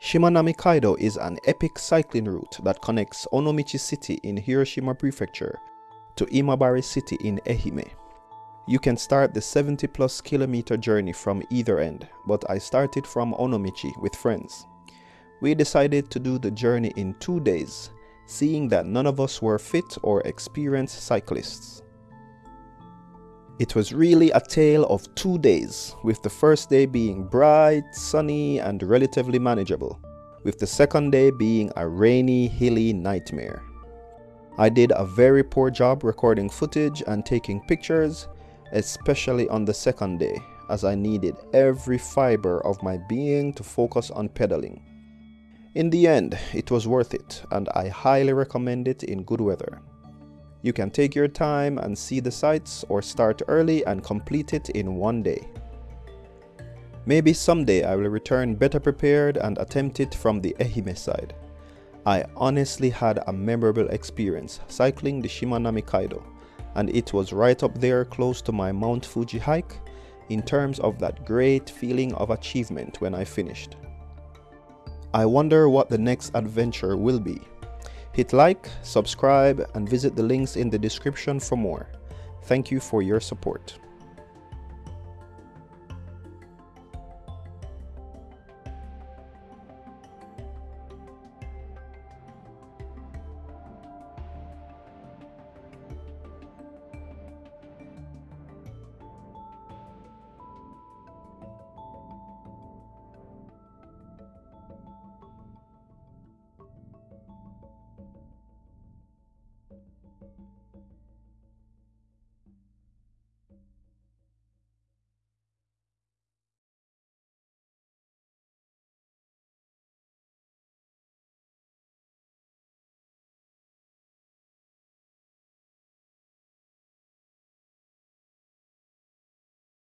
Shimanami Kaido is an epic cycling route that connects Onomichi City in Hiroshima Prefecture to Imabari City in Ehime. You can start the 70 plus kilometer journey from either end, but I started from Onomichi with friends. We decided to do the journey in two days, seeing that none of us were fit or experienced cyclists. It was really a tale of two days, with the first day being bright, sunny and relatively manageable, with the second day being a rainy, hilly nightmare. I did a very poor job recording footage and taking pictures, especially on the second day, as I needed every fiber of my being to focus on pedaling. In the end, it was worth it, and I highly recommend it in good weather. You can take your time and see the sights or start early and complete it in one day. Maybe someday I will return better prepared and attempt it from the Ehime side. I honestly had a memorable experience cycling the Shimanami Kaido and it was right up there close to my Mount Fuji hike in terms of that great feeling of achievement when I finished. I wonder what the next adventure will be. Hit like, subscribe, and visit the links in the description for more. Thank you for your support.